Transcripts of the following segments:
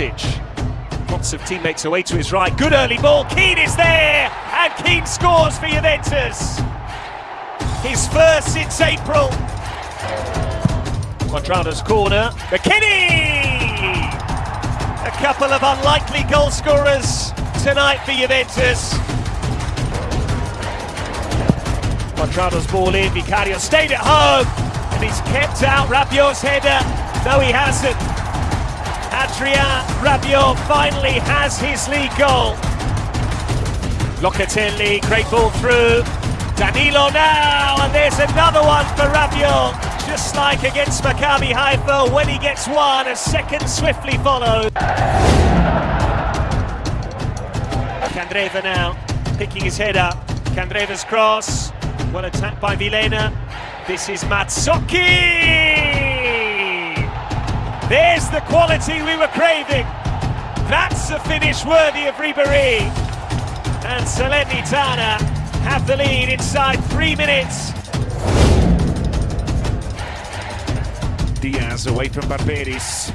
Lots of teammates away to his right. Good early ball. Kean is there, and Kean scores for Juventus. His first since April. Cuadrado's corner. McKennie! A couple of unlikely goal scorers tonight for Juventus. Cuadrado's ball in. Vicario stayed at home, and he's kept out Rabiot's header. No, he hasn't. Adrien Rabiot finally has his league goal. Locatelli, great ball through. Danilo now, and there's another one for Rabiot. Just like against Maccabi Haifa, when he gets one, a second swiftly followed. Candreva now, picking his head up. Candreva's cross, well attacked by Vilhena. This is Mazzocchi! There's the quality we were craving. That's a finish worthy of Ribery. And Salernitana have the lead inside three minutes. Diaz away from Barberis.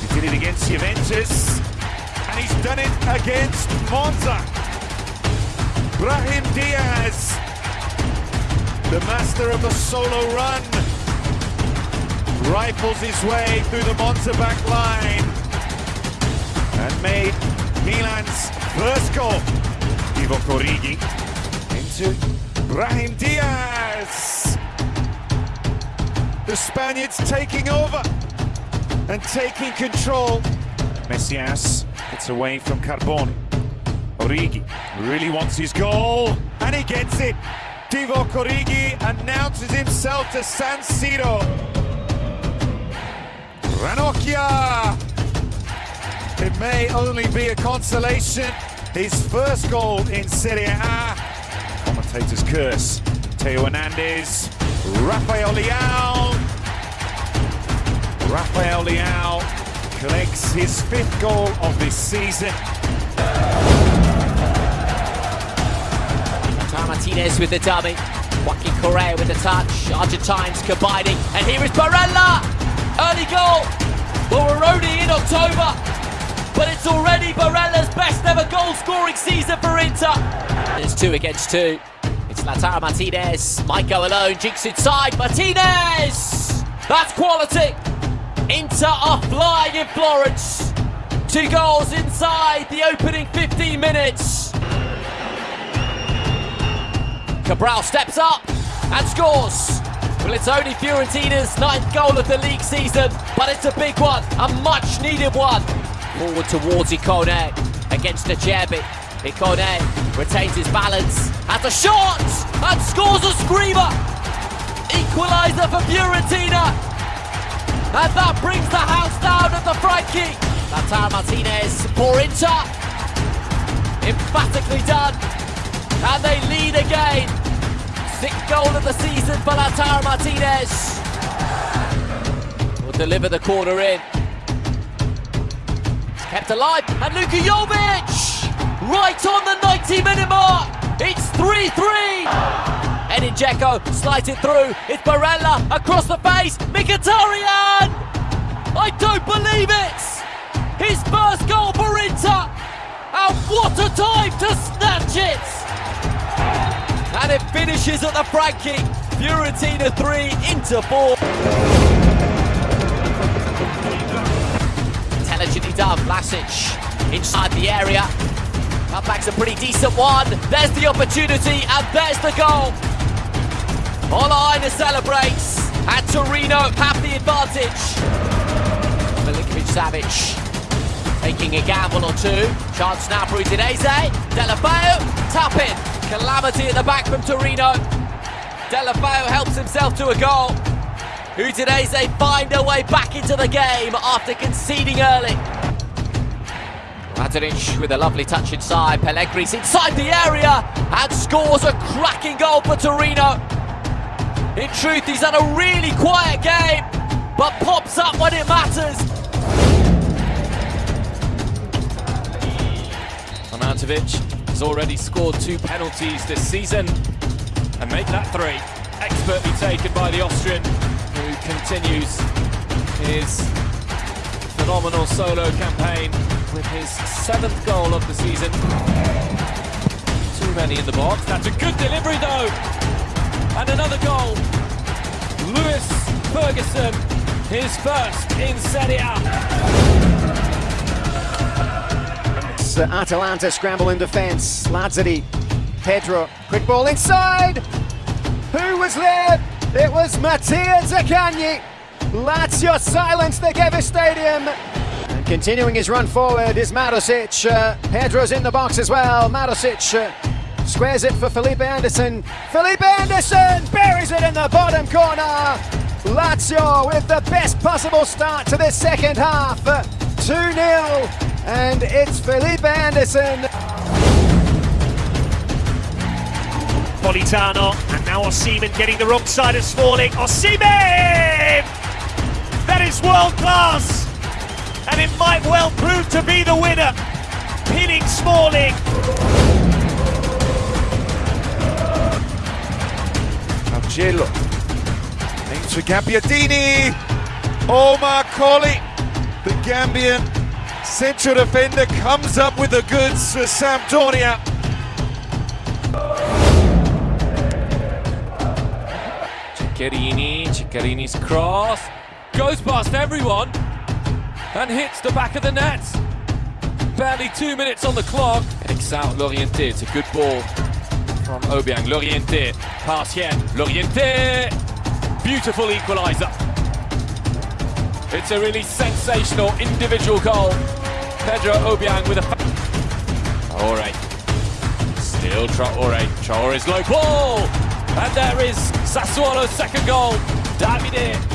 He did it against Juventus, and he's done it against Monza. Brahim Diaz, the master of the solo run, rifles his way through the Monza back line and made Milan's first goal. Divock Origi into Brahim Diaz. The Spaniards taking over and taking control. Messias gets away from Carboni. Origi really wants his goal and he gets it. Divock Origi announces himself to San Siro. Ranocchia! It may only be a consolation. His first goal in Serie A. Commentators curse. Theo Hernandez. Rafael Leao. Rafael Leao collects his fifth goal of this season. Martinez with the dummy. Joaquin Correa with the touch. Argentines combining. And here is Barella! Early goal! Well, we're only in October, but it's already Barella's best ever goal scoring season for Inter. It's two against two. It's Lautaro Martinez. Might go alone. Jinks inside. Martinez! That's quality. Inter are flying in Florence. Two goals inside the opening 15 minutes. Cabral steps up and scores. Well, it's only Fiorentina's ninth goal of the league season, but it's a big one, a much needed one. Forward towards Ikone against Acerbi. Ikone retains his balance, has a shot and scores a screamer. Equaliser for Fiorentina. And that brings the house down at the Franchi. Lautaro Martinez for Inter. Emphatically done. And they lead again. Sixth goal of the season for Lautaro Martinez. Will deliver the corner in. It's kept alive. And Luka Jovic! Right on the 90 minute mark. It's 3-3. Edin Dzeko slides it through. It's Barella across the face. Mkhitaryan! I don't believe it! His first goal for Inter! And what a time to snatch it! Finishes at the Franchi. Fiorentina 3, Inter 4. Intelligently done, Vlasic inside the area. That Cutback's a pretty decent one. There's the opportunity and there's the goal. Ola Aina celebrates and Torino have the advantage. Milinkovic Savic taking a gamble or two. Chance now for Udinese. Deulofeu, tap. Calamity at the back from Torino. Deulofeu helps himself to a goal. Udinese find their way back into the game after conceding early. Radonjic with a lovely touch inside. Pellegri's inside the area and scores a cracking goal for Torino. In truth, he's had a really quiet game, but pops up when it matters. Arnautovic already scored two penalties this season and make that three. Expertly taken by the Austrian, who continues his phenomenal solo campaign with his seventh goal of the season. Too many in the box. That's a good delivery though. And another goal. Lewis Ferguson, his first in Serie A. It's uh, Atalanta scramble in defence. Lazzari, Pedro, quick ball inside. Who was there? It was Mattia Zaccagni. Lazio silence the Gewiss Stadium. And continuing his run forward is Marusic. Uh, Pedro's in the box as well. Marusic uh, squares it for Felipe Anderson. Felipe Anderson buries it in the bottom corner. Lazio with the best possible start to this second half. 2 0. And it's Felipe Anderson. Politano, and now Osimhen getting the wrong side of Smalling. Osimhen! That is world class, and it might well prove to be the winner. Pinning Smalling. Angelo into Gabbiadini. Omar Colley, the Gambian central defender, comes up with the goods for Sampdoria. Ceccherini, Ceccherini's cross goes past everyone and hits the back of the net. Barely two minutes on the clock. Takes out Laurienté. It's a good ball from Obiang. Laurienté, pass here. Laurienté, beautiful equaliser. It's a really sensational individual goal. Pedro Obiang with a. Traore. Still Traore. Traore's low ball. And there is Sassuolo's second goal. Davide